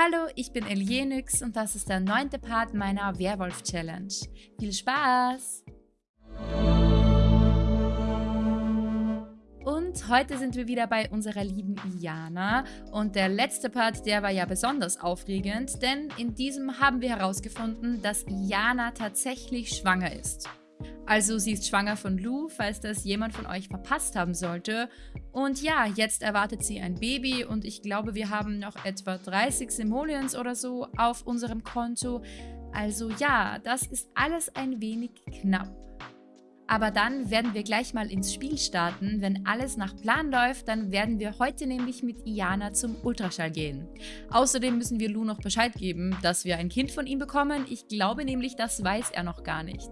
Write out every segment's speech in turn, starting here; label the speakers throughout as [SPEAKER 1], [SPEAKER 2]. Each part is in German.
[SPEAKER 1] Hallo, ich bin Elienix und das ist der neunte Part meiner Werwolf-Challenge. Viel Spaß! Und heute sind wir wieder bei unserer lieben Iana. Und der letzte Part, der war ja besonders aufregend, denn in diesem haben wir herausgefunden, dass Iana tatsächlich schwanger ist. Also sie ist schwanger von Lou, falls das jemand von euch verpasst haben sollte. Und ja, jetzt erwartet sie ein Baby und ich glaube, wir haben noch etwa 30 Simoleons oder so auf unserem Konto. Also ja, das ist alles ein wenig knapp. Aber dann werden wir gleich mal ins Spiel starten. Wenn alles nach Plan läuft, dann werden wir heute nämlich mit Iana zum Ultraschall gehen. Außerdem müssen wir Lou noch Bescheid geben, dass wir ein Kind von ihm bekommen. Ich glaube nämlich, das weiß er noch gar nicht.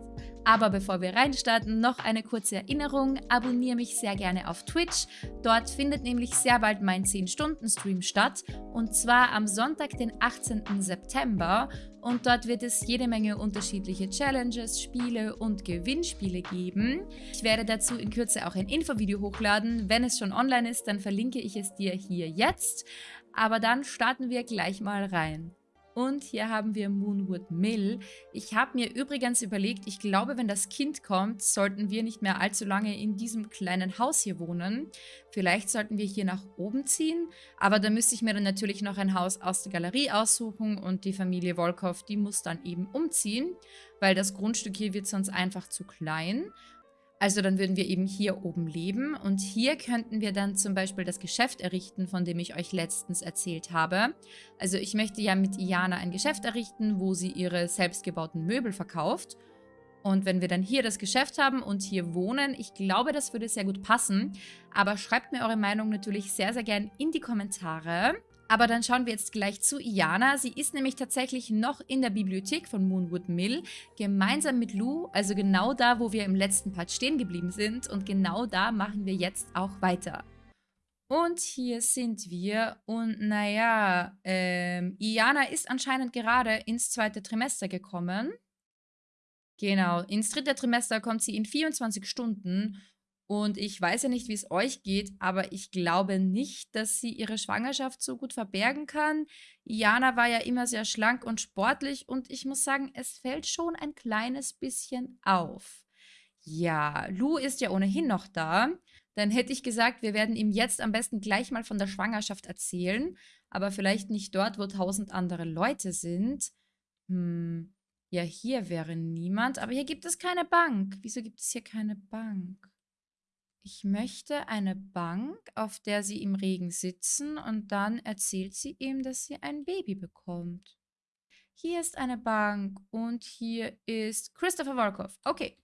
[SPEAKER 1] Aber bevor wir reinstarten, noch eine kurze Erinnerung. Abonniere mich sehr gerne auf Twitch. Dort findet nämlich sehr bald mein 10-Stunden-Stream statt. Und zwar am Sonntag, den 18. September. Und dort wird es jede Menge unterschiedliche Challenges, Spiele und Gewinnspiele geben. Ich werde dazu in Kürze auch ein Infovideo hochladen. Wenn es schon online ist, dann verlinke ich es dir hier jetzt. Aber dann starten wir gleich mal rein. Und hier haben wir Moonwood Mill. Ich habe mir übrigens überlegt, ich glaube, wenn das Kind kommt, sollten wir nicht mehr allzu lange in diesem kleinen Haus hier wohnen. Vielleicht sollten wir hier nach oben ziehen, aber da müsste ich mir dann natürlich noch ein Haus aus der Galerie aussuchen und die Familie Volkov, die muss dann eben umziehen, weil das Grundstück hier wird sonst einfach zu klein. Also dann würden wir eben hier oben leben und hier könnten wir dann zum Beispiel das Geschäft errichten, von dem ich euch letztens erzählt habe. Also ich möchte ja mit Iana ein Geschäft errichten, wo sie ihre selbstgebauten Möbel verkauft. Und wenn wir dann hier das Geschäft haben und hier wohnen, ich glaube, das würde sehr gut passen. Aber schreibt mir eure Meinung natürlich sehr, sehr gern in die Kommentare. Aber dann schauen wir jetzt gleich zu Iana. Sie ist nämlich tatsächlich noch in der Bibliothek von Moonwood Mill, gemeinsam mit Lou, also genau da, wo wir im letzten Part stehen geblieben sind. Und genau da machen wir jetzt auch weiter. Und hier sind wir. Und naja, ähm, Iana ist anscheinend gerade ins zweite Trimester gekommen. Genau, ins dritte Trimester kommt sie in 24 Stunden und ich weiß ja nicht, wie es euch geht, aber ich glaube nicht, dass sie ihre Schwangerschaft so gut verbergen kann. Jana war ja immer sehr schlank und sportlich und ich muss sagen, es fällt schon ein kleines bisschen auf. Ja, Lou ist ja ohnehin noch da. Dann hätte ich gesagt, wir werden ihm jetzt am besten gleich mal von der Schwangerschaft erzählen. Aber vielleicht nicht dort, wo tausend andere Leute sind. Hm, ja, hier wäre niemand. Aber hier gibt es keine Bank. Wieso gibt es hier keine Bank? Ich möchte eine Bank, auf der sie im Regen sitzen und dann erzählt sie ihm, dass sie ein Baby bekommt. Hier ist eine Bank und hier ist Christopher Volkov. Okay,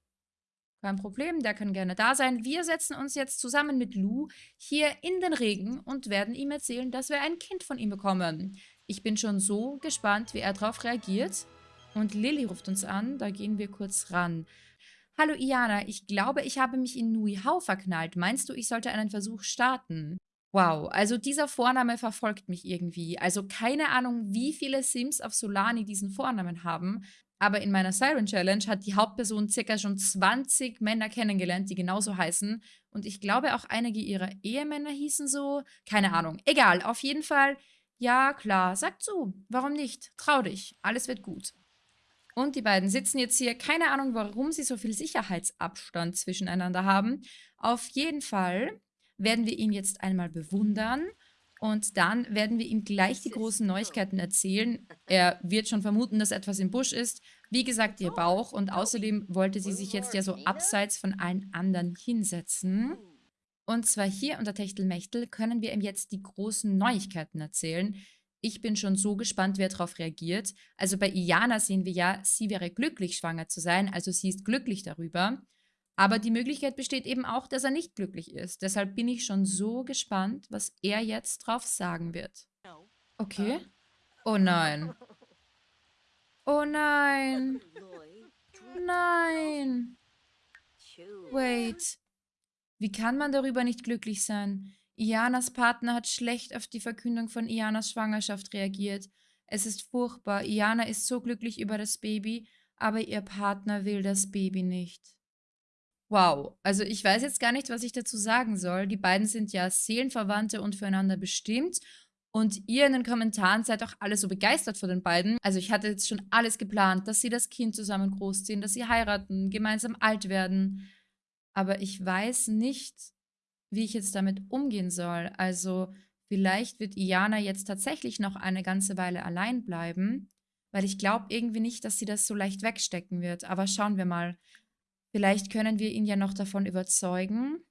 [SPEAKER 1] kein Problem, der kann gerne da sein. Wir setzen uns jetzt zusammen mit Lou hier in den Regen und werden ihm erzählen, dass wir ein Kind von ihm bekommen. Ich bin schon so gespannt, wie er darauf reagiert. Und Lilly ruft uns an, da gehen wir kurz ran. Hallo Iana, ich glaube, ich habe mich in Nui Hao verknallt. Meinst du, ich sollte einen Versuch starten? Wow, also dieser Vorname verfolgt mich irgendwie. Also keine Ahnung, wie viele Sims auf Solani diesen Vornamen haben, aber in meiner Siren Challenge hat die Hauptperson circa schon 20 Männer kennengelernt, die genauso heißen. Und ich glaube auch einige ihrer Ehemänner hießen so. Keine Ahnung. Egal, auf jeden Fall. Ja, klar, sag zu. Warum nicht? Trau dich. Alles wird gut. Und die beiden sitzen jetzt hier. Keine Ahnung, warum sie so viel Sicherheitsabstand zwischeneinander haben. Auf jeden Fall werden wir ihn jetzt einmal bewundern. Und dann werden wir ihm gleich die großen Neuigkeiten erzählen. Er wird schon vermuten, dass etwas im Busch ist. Wie gesagt, ihr Bauch. Und außerdem wollte sie sich jetzt ja so abseits von allen anderen hinsetzen. Und zwar hier unter Techtelmechtel können wir ihm jetzt die großen Neuigkeiten erzählen. Ich bin schon so gespannt, wer darauf reagiert. Also bei Iana sehen wir ja, sie wäre glücklich, schwanger zu sein, also sie ist glücklich darüber. Aber die Möglichkeit besteht eben auch, dass er nicht glücklich ist. Deshalb bin ich schon so gespannt, was er jetzt drauf sagen wird. Okay. Oh nein. Oh nein. Nein. Wait. Wie kann man darüber nicht glücklich sein? Ianas Partner hat schlecht auf die Verkündung von Ianas Schwangerschaft reagiert. Es ist furchtbar. Iana ist so glücklich über das Baby, aber ihr Partner will das Baby nicht. Wow, also ich weiß jetzt gar nicht, was ich dazu sagen soll. Die beiden sind ja Seelenverwandte und füreinander bestimmt. Und ihr in den Kommentaren seid auch alle so begeistert von den beiden. Also ich hatte jetzt schon alles geplant, dass sie das Kind zusammen großziehen, dass sie heiraten, gemeinsam alt werden. Aber ich weiß nicht, wie ich jetzt damit umgehen soll. Also vielleicht wird Iana jetzt tatsächlich noch eine ganze Weile allein bleiben, weil ich glaube irgendwie nicht, dass sie das so leicht wegstecken wird. Aber schauen wir mal. Vielleicht können wir ihn ja noch davon überzeugen,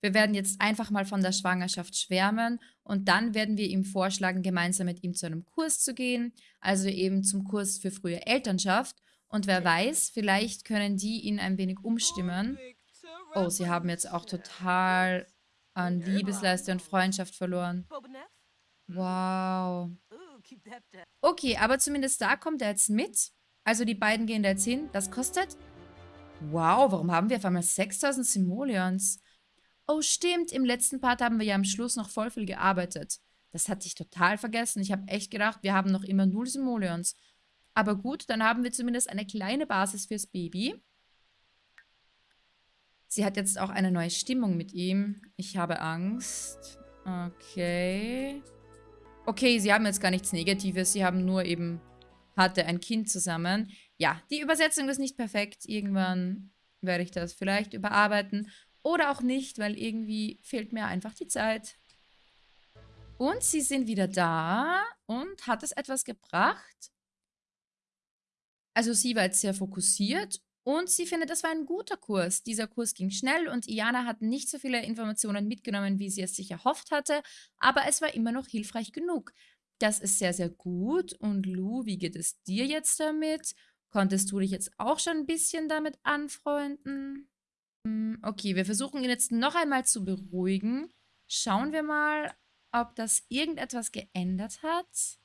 [SPEAKER 1] wir werden jetzt einfach mal von der Schwangerschaft schwärmen und dann werden wir ihm vorschlagen, gemeinsam mit ihm zu einem Kurs zu gehen, also eben zum Kurs für frühe Elternschaft. Und wer weiß, vielleicht können die ihn ein wenig umstimmen. Oh, sie haben jetzt auch total an Liebesleiste und Freundschaft verloren. Wow. Okay, aber zumindest da kommt er jetzt mit. Also die beiden gehen da jetzt hin. Das kostet... Wow, warum haben wir auf einmal 6000 Simoleons? Oh, stimmt, im letzten Part haben wir ja am Schluss noch voll viel gearbeitet. Das hatte ich total vergessen. Ich habe echt gedacht, wir haben noch immer null Simoleons. Aber gut, dann haben wir zumindest eine kleine Basis fürs Baby. Sie hat jetzt auch eine neue Stimmung mit ihm. Ich habe Angst. Okay. Okay, sie haben jetzt gar nichts Negatives. Sie haben nur eben, hatte ein Kind zusammen. Ja, die Übersetzung ist nicht perfekt. Irgendwann werde ich das vielleicht überarbeiten. Oder auch nicht, weil irgendwie fehlt mir einfach die Zeit. Und sie sind wieder da und hat es etwas gebracht. Also sie war jetzt sehr fokussiert und sie findet, das war ein guter Kurs. Dieser Kurs ging schnell und Iana hat nicht so viele Informationen mitgenommen, wie sie es sich erhofft hatte, aber es war immer noch hilfreich genug. Das ist sehr, sehr gut. Und Lou, wie geht es dir jetzt damit? Konntest du dich jetzt auch schon ein bisschen damit anfreunden? Hm, okay, wir versuchen ihn jetzt noch einmal zu beruhigen. Schauen wir mal, ob das irgendetwas geändert hat.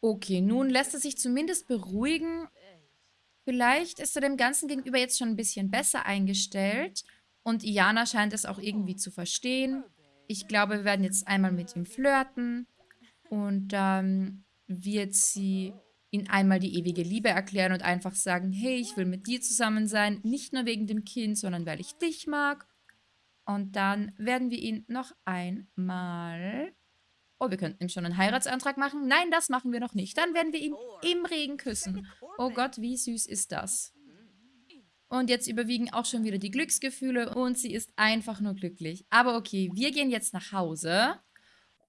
[SPEAKER 1] Okay, nun lässt er sich zumindest beruhigen. Vielleicht ist er dem Ganzen gegenüber jetzt schon ein bisschen besser eingestellt. Und Iana scheint es auch irgendwie zu verstehen. Ich glaube, wir werden jetzt einmal mit ihm flirten. Und dann wird sie ihn einmal die ewige Liebe erklären und einfach sagen, hey, ich will mit dir zusammen sein, nicht nur wegen dem Kind, sondern weil ich dich mag. Und dann werden wir ihn noch einmal... Oh, wir könnten ihm schon einen Heiratsantrag machen. Nein, das machen wir noch nicht. Dann werden wir ihn im Regen küssen. Oh Gott, wie süß ist das. Und jetzt überwiegen auch schon wieder die Glücksgefühle und sie ist einfach nur glücklich. Aber okay, wir gehen jetzt nach Hause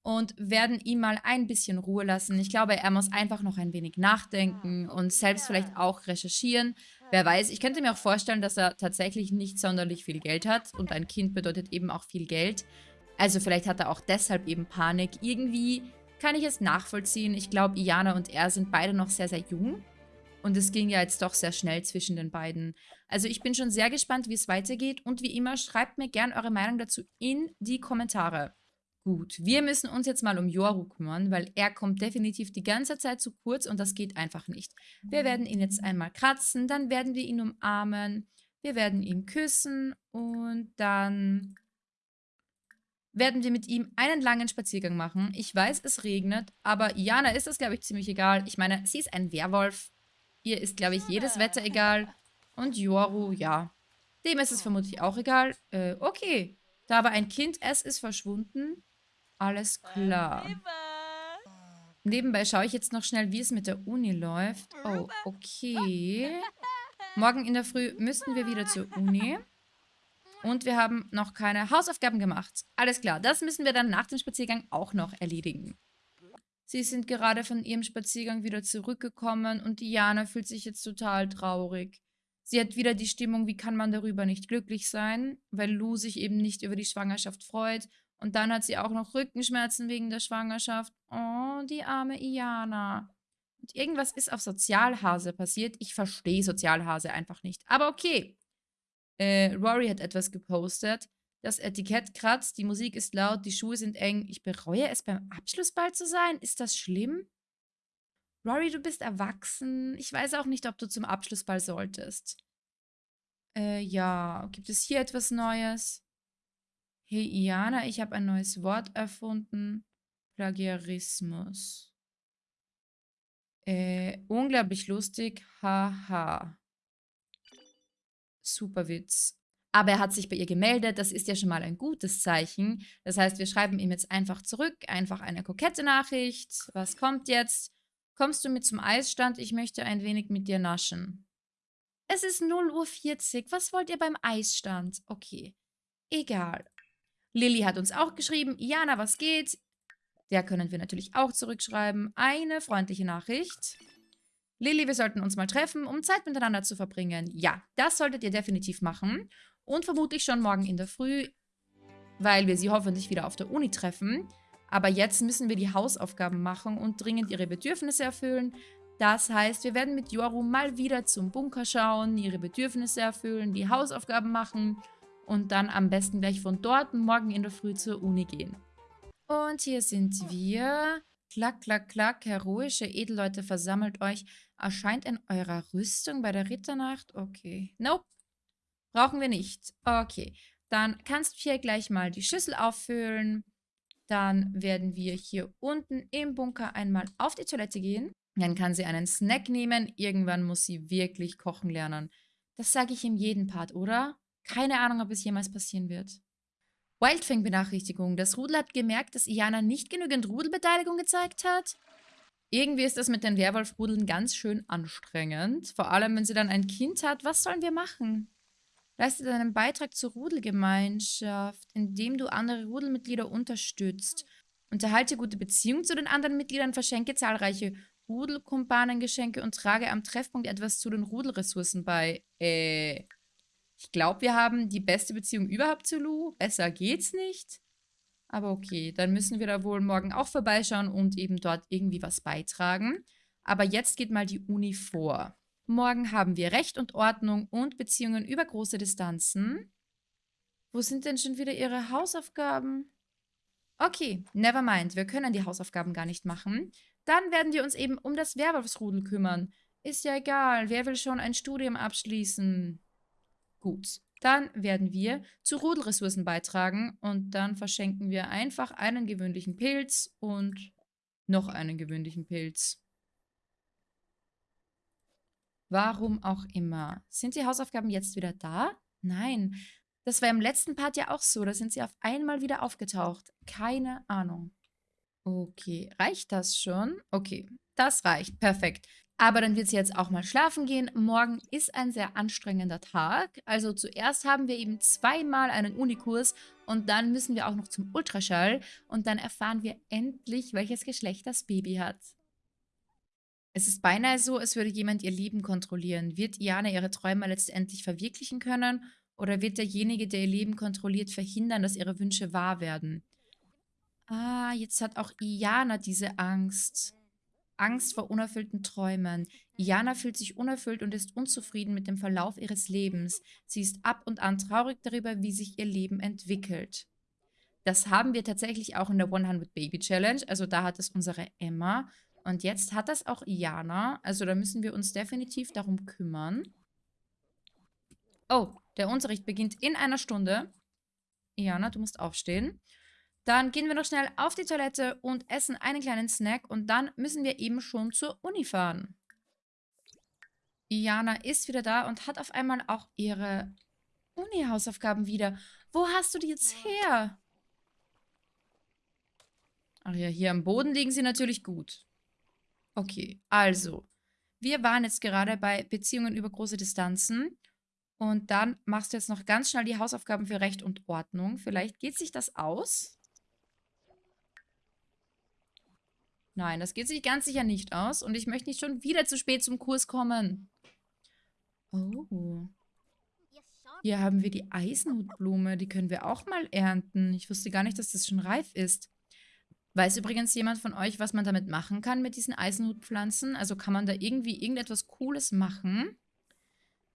[SPEAKER 1] und werden ihm mal ein bisschen Ruhe lassen. Ich glaube, er muss einfach noch ein wenig nachdenken und selbst vielleicht auch recherchieren. Wer weiß, ich könnte mir auch vorstellen, dass er tatsächlich nicht sonderlich viel Geld hat und ein Kind bedeutet eben auch viel Geld. Also vielleicht hat er auch deshalb eben Panik. Irgendwie kann ich es nachvollziehen. Ich glaube, Iana und er sind beide noch sehr, sehr jung. Und es ging ja jetzt doch sehr schnell zwischen den beiden. Also ich bin schon sehr gespannt, wie es weitergeht. Und wie immer, schreibt mir gerne eure Meinung dazu in die Kommentare. Gut, wir müssen uns jetzt mal um Yoru kümmern, weil er kommt definitiv die ganze Zeit zu kurz und das geht einfach nicht. Wir werden ihn jetzt einmal kratzen, dann werden wir ihn umarmen, wir werden ihn küssen und dann werden wir mit ihm einen langen Spaziergang machen. Ich weiß, es regnet, aber Jana ist das, glaube ich, ziemlich egal. Ich meine, sie ist ein Werwolf. Ihr ist, glaube ich, jedes Wetter egal. Und Yoru, ja, dem ist es vermutlich auch egal. Äh, okay, da war ein Kind, es ist verschwunden. Alles klar. Nebenbei schaue ich jetzt noch schnell, wie es mit der Uni läuft. Oh, okay. Morgen in der Früh müssten wir wieder zur Uni. Und wir haben noch keine Hausaufgaben gemacht. Alles klar, das müssen wir dann nach dem Spaziergang auch noch erledigen. Sie sind gerade von ihrem Spaziergang wieder zurückgekommen und Diana fühlt sich jetzt total traurig. Sie hat wieder die Stimmung, wie kann man darüber nicht glücklich sein, weil Lou sich eben nicht über die Schwangerschaft freut und dann hat sie auch noch Rückenschmerzen wegen der Schwangerschaft. Oh, die arme Iana. Und irgendwas ist auf Sozialhase passiert. Ich verstehe Sozialhase einfach nicht. Aber okay. Äh, Rory hat etwas gepostet. Das Etikett kratzt, die Musik ist laut, die Schuhe sind eng. Ich bereue es, beim Abschlussball zu sein. Ist das schlimm? Rory, du bist erwachsen. Ich weiß auch nicht, ob du zum Abschlussball solltest. Äh, ja. Gibt es hier etwas Neues? Hey Iana, ich habe ein neues Wort erfunden. Plagiarismus. Äh, unglaublich lustig. Haha. Super Witz. Aber er hat sich bei ihr gemeldet, das ist ja schon mal ein gutes Zeichen. Das heißt, wir schreiben ihm jetzt einfach zurück, einfach eine kokette Nachricht. Was kommt jetzt? Kommst du mit zum Eisstand? Ich möchte ein wenig mit dir naschen. Es ist 0.40 Uhr. Was wollt ihr beim Eisstand? Okay, egal. Lilly hat uns auch geschrieben, Jana, was geht? Der können wir natürlich auch zurückschreiben. Eine freundliche Nachricht. Lilly, wir sollten uns mal treffen, um Zeit miteinander zu verbringen. Ja, das solltet ihr definitiv machen. Und vermutlich schon morgen in der Früh, weil wir sie hoffentlich wieder auf der Uni treffen. Aber jetzt müssen wir die Hausaufgaben machen und dringend ihre Bedürfnisse erfüllen. Das heißt, wir werden mit Yoru mal wieder zum Bunker schauen, ihre Bedürfnisse erfüllen, die Hausaufgaben machen und dann am besten gleich von dort morgen in der Früh zur Uni gehen. Und hier sind wir. Klack, klack, klack, heroische Edelleute, versammelt euch. Erscheint in eurer Rüstung bei der Ritternacht? Okay. Nope. Brauchen wir nicht. Okay. Dann kannst du hier gleich mal die Schüssel auffüllen. Dann werden wir hier unten im Bunker einmal auf die Toilette gehen. Dann kann sie einen Snack nehmen. Irgendwann muss sie wirklich kochen lernen. Das sage ich in jedem Part, oder? Keine Ahnung, ob es jemals passieren wird. Wildfang-Benachrichtigung. Das Rudel hat gemerkt, dass Iana nicht genügend Rudelbeteiligung gezeigt hat. Irgendwie ist das mit den Werwolf-Rudeln ganz schön anstrengend. Vor allem, wenn sie dann ein Kind hat. Was sollen wir machen? Leistet einen Beitrag zur Rudelgemeinschaft, indem du andere Rudelmitglieder unterstützt. Unterhalte gute Beziehungen zu den anderen Mitgliedern, verschenke zahlreiche Rudelkumpanengeschenke und trage am Treffpunkt etwas zu den Rudelressourcen bei. Äh, ich glaube, wir haben die beste Beziehung überhaupt zu Lou. Besser geht's nicht. Aber okay, dann müssen wir da wohl morgen auch vorbeischauen und eben dort irgendwie was beitragen. Aber jetzt geht mal die Uni vor. Morgen haben wir Recht und Ordnung und Beziehungen über große Distanzen. Wo sind denn schon wieder ihre Hausaufgaben? Okay, never mind, wir können die Hausaufgaben gar nicht machen. Dann werden wir uns eben um das Werwolfsrudel kümmern. Ist ja egal, wer will schon ein Studium abschließen? Gut, dann werden wir zu Rudelressourcen beitragen und dann verschenken wir einfach einen gewöhnlichen Pilz und noch einen gewöhnlichen Pilz. Warum auch immer. Sind die Hausaufgaben jetzt wieder da? Nein. Das war im letzten Part ja auch so. Da sind sie auf einmal wieder aufgetaucht. Keine Ahnung. Okay, reicht das schon? Okay, das reicht. Perfekt. Aber dann wird sie jetzt auch mal schlafen gehen. Morgen ist ein sehr anstrengender Tag. Also zuerst haben wir eben zweimal einen Unikurs und dann müssen wir auch noch zum Ultraschall und dann erfahren wir endlich, welches Geschlecht das Baby hat. Es ist beinahe so, als würde jemand ihr Leben kontrollieren. Wird Iana ihre Träume letztendlich verwirklichen können oder wird derjenige, der ihr Leben kontrolliert, verhindern, dass ihre Wünsche wahr werden? Ah, jetzt hat auch Iana diese Angst. Angst vor unerfüllten Träumen. Iana fühlt sich unerfüllt und ist unzufrieden mit dem Verlauf ihres Lebens. Sie ist ab und an traurig darüber, wie sich ihr Leben entwickelt. Das haben wir tatsächlich auch in der 100 Baby Challenge. Also da hat es unsere Emma. Und jetzt hat das auch Iana. Also da müssen wir uns definitiv darum kümmern. Oh, der Unterricht beginnt in einer Stunde. Iana, du musst aufstehen. Dann gehen wir noch schnell auf die Toilette und essen einen kleinen Snack und dann müssen wir eben schon zur Uni fahren. Iana ist wieder da und hat auf einmal auch ihre Uni-Hausaufgaben wieder. Wo hast du die jetzt her? Ach ja, hier am Boden liegen sie natürlich gut. Okay, also, wir waren jetzt gerade bei Beziehungen über große Distanzen. Und dann machst du jetzt noch ganz schnell die Hausaufgaben für Recht und Ordnung. Vielleicht geht sich das aus. Nein, das geht sich ganz sicher nicht aus. Und ich möchte nicht schon wieder zu spät zum Kurs kommen. Oh. Hier haben wir die Eisenhutblume. Die können wir auch mal ernten. Ich wusste gar nicht, dass das schon reif ist. Weiß übrigens jemand von euch, was man damit machen kann mit diesen Eisenhutpflanzen? Also kann man da irgendwie irgendetwas Cooles machen?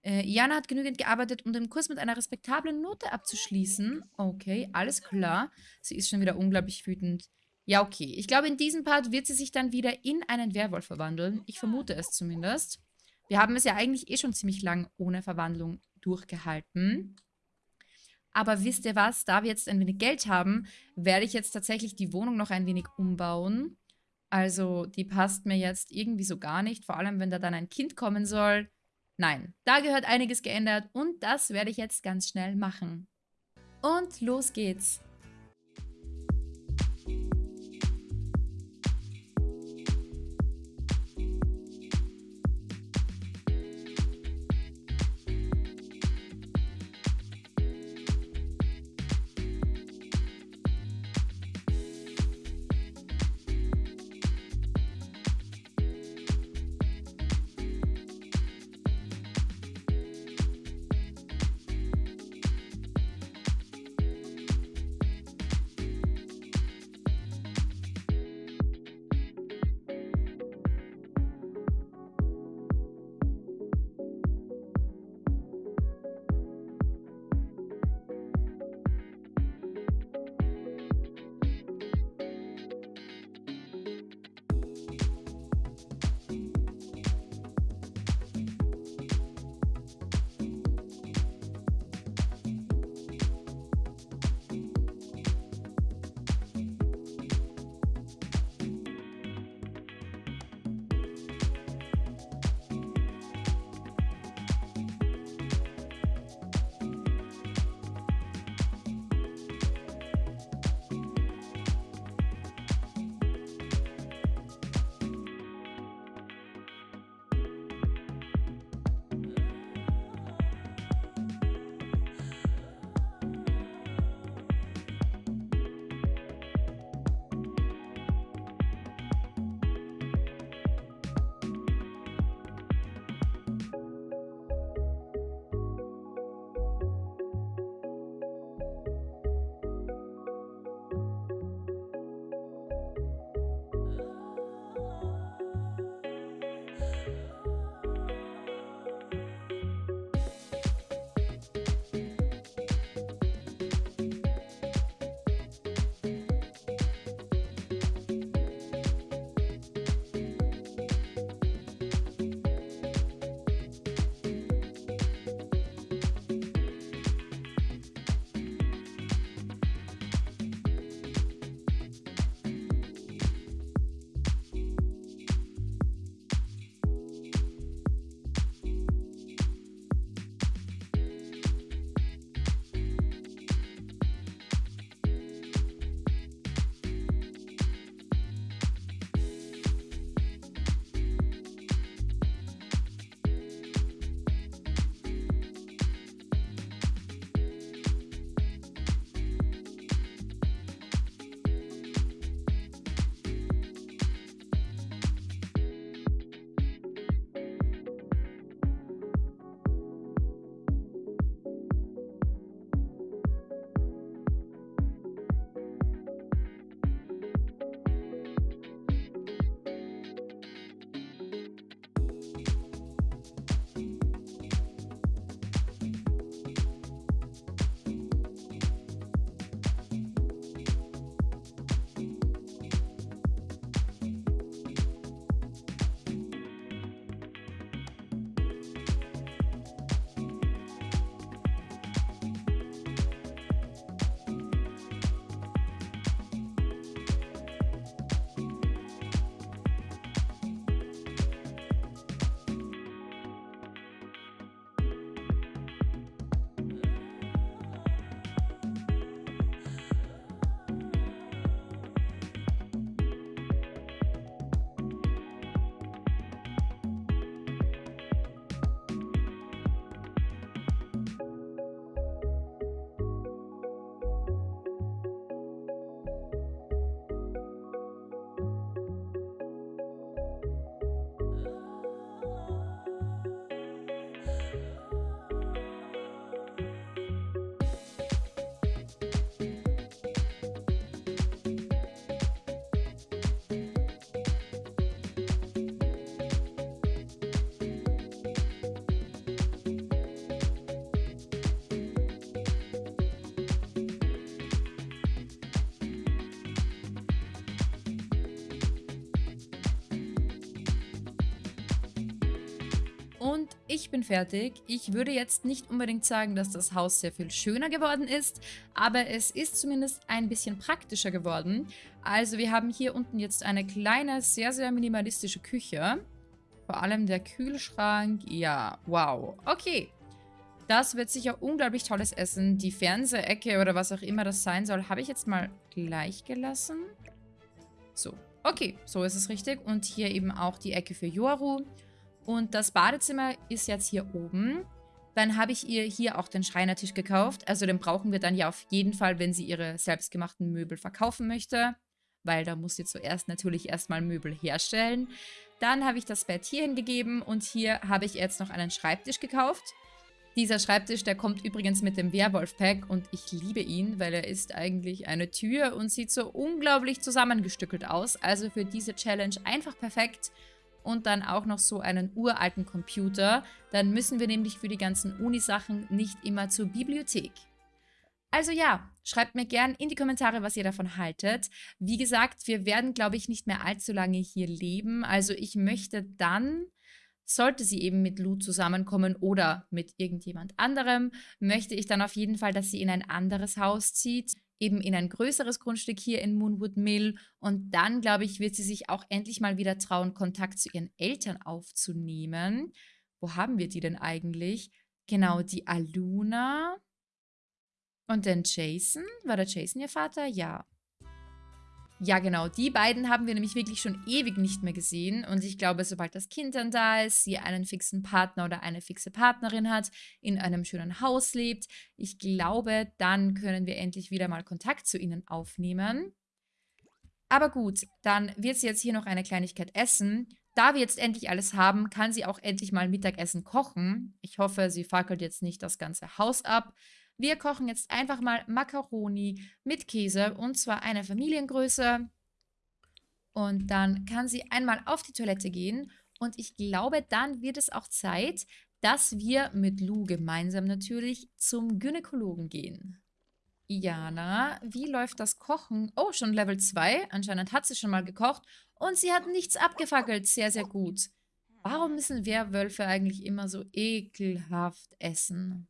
[SPEAKER 1] Äh, Jana hat genügend gearbeitet, um den Kurs mit einer respektablen Note abzuschließen. Okay, alles klar. Sie ist schon wieder unglaublich wütend. Ja, okay. Ich glaube, in diesem Part wird sie sich dann wieder in einen Werwolf verwandeln. Ich vermute es zumindest. Wir haben es ja eigentlich eh schon ziemlich lang ohne Verwandlung durchgehalten. Aber wisst ihr was? Da wir jetzt ein wenig Geld haben, werde ich jetzt tatsächlich die Wohnung noch ein wenig umbauen. Also die passt mir jetzt irgendwie so gar nicht. Vor allem, wenn da dann ein Kind kommen soll. Nein, da gehört einiges geändert und das werde ich jetzt ganz schnell machen. Und los geht's! Ich bin fertig. Ich würde jetzt nicht unbedingt sagen, dass das Haus sehr viel schöner geworden ist, aber es ist zumindest ein bisschen praktischer geworden. Also wir haben hier unten jetzt eine kleine, sehr, sehr minimalistische Küche. Vor allem der Kühlschrank. Ja, wow. Okay. Das wird sicher unglaublich tolles Essen. Die Fernsehecke oder was auch immer das sein soll, habe ich jetzt mal gleich gelassen. So. Okay, so ist es richtig. Und hier eben auch die Ecke für Yoru. Und das Badezimmer ist jetzt hier oben. Dann habe ich ihr hier auch den Schreinertisch gekauft. Also den brauchen wir dann ja auf jeden Fall, wenn sie ihre selbstgemachten Möbel verkaufen möchte. Weil da muss sie zuerst natürlich erstmal Möbel herstellen. Dann habe ich das Bett hier hingegeben und hier habe ich jetzt noch einen Schreibtisch gekauft. Dieser Schreibtisch, der kommt übrigens mit dem Werwolf-Pack und ich liebe ihn, weil er ist eigentlich eine Tür und sieht so unglaublich zusammengestückelt aus. Also für diese Challenge einfach perfekt und dann auch noch so einen uralten Computer. Dann müssen wir nämlich für die ganzen Uni-Sachen nicht immer zur Bibliothek. Also ja, schreibt mir gern in die Kommentare, was ihr davon haltet. Wie gesagt, wir werden, glaube ich, nicht mehr allzu lange hier leben. Also ich möchte dann, sollte sie eben mit Lou zusammenkommen oder mit irgendjemand anderem, möchte ich dann auf jeden Fall, dass sie in ein anderes Haus zieht eben in ein größeres Grundstück hier in Moonwood Mill. Und dann, glaube ich, wird sie sich auch endlich mal wieder trauen, Kontakt zu ihren Eltern aufzunehmen. Wo haben wir die denn eigentlich? Genau, die Aluna und den Jason. War der Jason ihr Vater? Ja. Ja, genau. Die beiden haben wir nämlich wirklich schon ewig nicht mehr gesehen. Und ich glaube, sobald das Kind dann da ist, sie einen fixen Partner oder eine fixe Partnerin hat, in einem schönen Haus lebt, ich glaube, dann können wir endlich wieder mal Kontakt zu ihnen aufnehmen. Aber gut, dann wird sie jetzt hier noch eine Kleinigkeit essen. Da wir jetzt endlich alles haben, kann sie auch endlich mal Mittagessen kochen. Ich hoffe, sie fackelt jetzt nicht das ganze Haus ab. Wir kochen jetzt einfach mal Macaroni mit Käse und zwar eine Familiengröße. Und dann kann sie einmal auf die Toilette gehen und ich glaube, dann wird es auch Zeit, dass wir mit Lou gemeinsam natürlich zum Gynäkologen gehen. Jana, wie läuft das Kochen? Oh, schon Level 2. Anscheinend hat sie schon mal gekocht. Und sie hat nichts abgefackelt. Sehr, sehr gut. Warum müssen Werwölfe eigentlich immer so ekelhaft essen?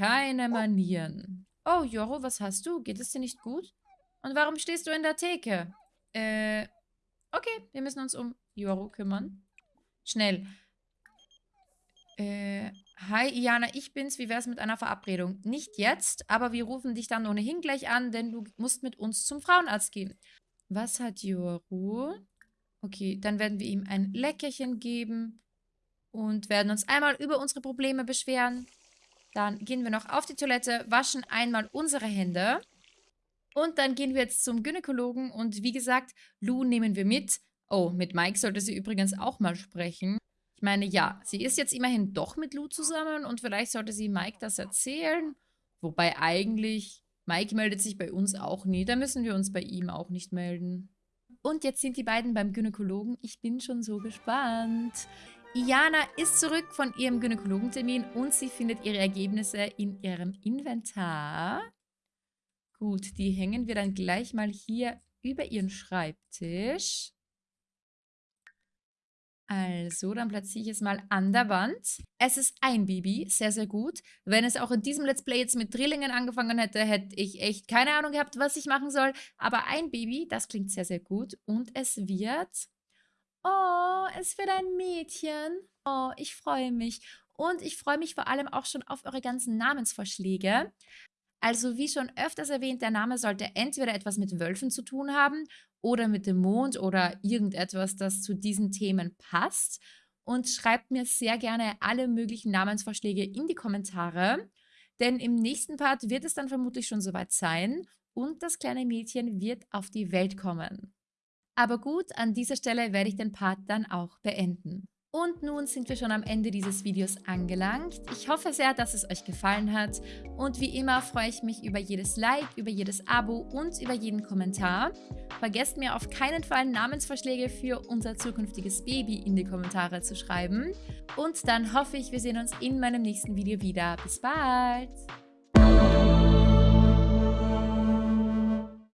[SPEAKER 1] Keine Manieren. Oh, Joro, was hast du? Geht es dir nicht gut? Und warum stehst du in der Theke? Äh, okay, wir müssen uns um Joro kümmern. Schnell. Äh, hi, Iana, ich bin's. Wie wär's mit einer Verabredung? Nicht jetzt, aber wir rufen dich dann ohnehin gleich an, denn du musst mit uns zum Frauenarzt gehen. Was hat Joro? Okay, dann werden wir ihm ein Leckerchen geben und werden uns einmal über unsere Probleme beschweren. Dann gehen wir noch auf die Toilette, waschen einmal unsere Hände. Und dann gehen wir jetzt zum Gynäkologen. Und wie gesagt, Lou nehmen wir mit. Oh, mit Mike sollte sie übrigens auch mal sprechen. Ich meine, ja, sie ist jetzt immerhin doch mit Lou zusammen und vielleicht sollte sie Mike das erzählen. Wobei eigentlich, Mike meldet sich bei uns auch nie. Da müssen wir uns bei ihm auch nicht melden. Und jetzt sind die beiden beim Gynäkologen. Ich bin schon so gespannt. Iana ist zurück von ihrem Gynäkologentermin und sie findet ihre Ergebnisse in ihrem Inventar. Gut, die hängen wir dann gleich mal hier über ihren Schreibtisch. Also, dann platziere ich es mal an der Wand. Es ist ein Baby, sehr, sehr gut. Wenn es auch in diesem Let's Play jetzt mit Drillingen angefangen hätte, hätte ich echt keine Ahnung gehabt, was ich machen soll. Aber ein Baby, das klingt sehr, sehr gut. Und es wird Oh, es wird ein Mädchen. Oh, ich freue mich. Und ich freue mich vor allem auch schon auf eure ganzen Namensvorschläge. Also wie schon öfters erwähnt, der Name sollte entweder etwas mit Wölfen zu tun haben oder mit dem Mond oder irgendetwas, das zu diesen Themen passt. Und schreibt mir sehr gerne alle möglichen Namensvorschläge in die Kommentare, denn im nächsten Part wird es dann vermutlich schon soweit sein und das kleine Mädchen wird auf die Welt kommen. Aber gut, an dieser Stelle werde ich den Part dann auch beenden. Und nun sind wir schon am Ende dieses Videos angelangt. Ich hoffe sehr, dass es euch gefallen hat. Und wie immer freue ich mich über jedes Like, über jedes Abo und über jeden Kommentar. Vergesst mir auf keinen Fall Namensvorschläge für unser zukünftiges Baby in die Kommentare zu schreiben. Und dann hoffe ich, wir sehen uns in meinem nächsten Video wieder. Bis bald!